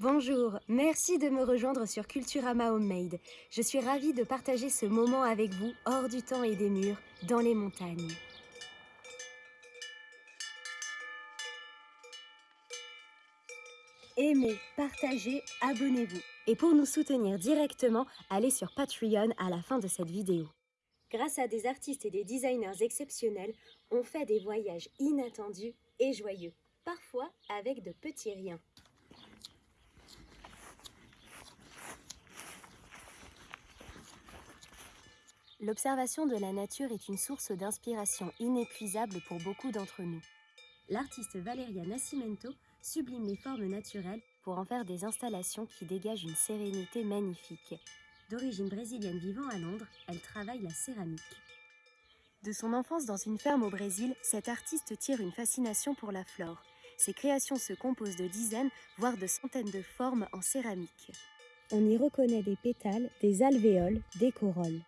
Bonjour, merci de me rejoindre sur Culturama Homemade. Je suis ravie de partager ce moment avec vous hors du temps et des murs, dans les montagnes. Aimez, partagez, abonnez-vous. Et pour nous soutenir directement, allez sur Patreon à la fin de cette vidéo. Grâce à des artistes et des designers exceptionnels, on fait des voyages inattendus et joyeux, parfois avec de petits riens. L'observation de la nature est une source d'inspiration inépuisable pour beaucoup d'entre nous. L'artiste Valeria Nascimento sublime les formes naturelles pour en faire des installations qui dégagent une sérénité magnifique. D'origine brésilienne vivant à Londres, elle travaille la céramique. De son enfance dans une ferme au Brésil, cet artiste tire une fascination pour la flore. Ses créations se composent de dizaines, voire de centaines de formes en céramique. On y reconnaît des pétales, des alvéoles, des corolles.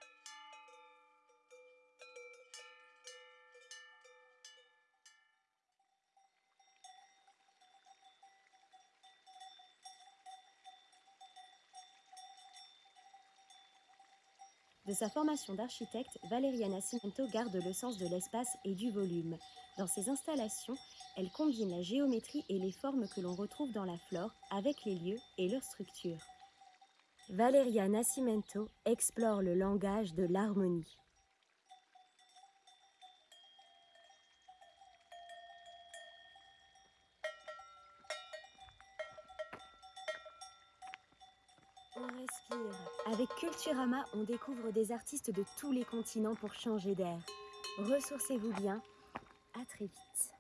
De sa formation d'architecte, Valeria Nascimento garde le sens de l'espace et du volume. Dans ses installations, elle combine la géométrie et les formes que l'on retrouve dans la flore avec les lieux et leurs structures. Valeria Nascimento explore le langage de l'harmonie. On Avec Culturama, on découvre des artistes de tous les continents pour changer d'air. Ressourcez-vous bien. À très vite.